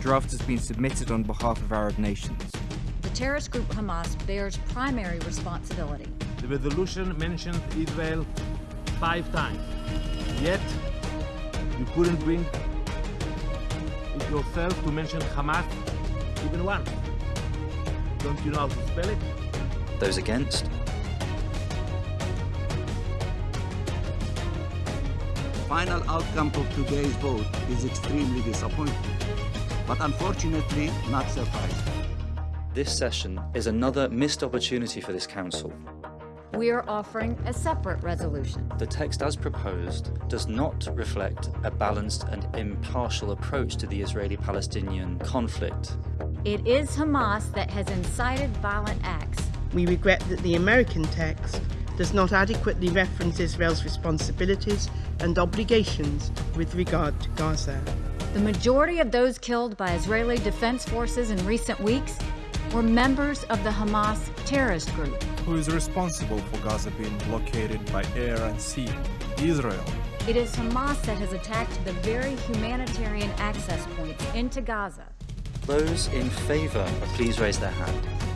draft has been submitted on behalf of Arab nations. The terrorist group Hamas bears primary responsibility. The resolution mentioned Israel five times. Yet, you couldn't bring it yourself to mention Hamas even once. Don't you know how to spell it? Those against? final outcome of today's vote is extremely disappointing, but unfortunately not surprising. This session is another missed opportunity for this Council. We are offering a separate resolution. The text as proposed does not reflect a balanced and impartial approach to the Israeli-Palestinian conflict. It is Hamas that has incited violent acts. We regret that the American text does not adequately reference Israel's responsibilities and obligations with regard to Gaza. The majority of those killed by Israeli Defense Forces in recent weeks were members of the Hamas terrorist group. Who is responsible for Gaza being blockaded by air and sea? Israel. It is Hamas that has attacked the very humanitarian access points into Gaza. Those in favour, please raise their hand.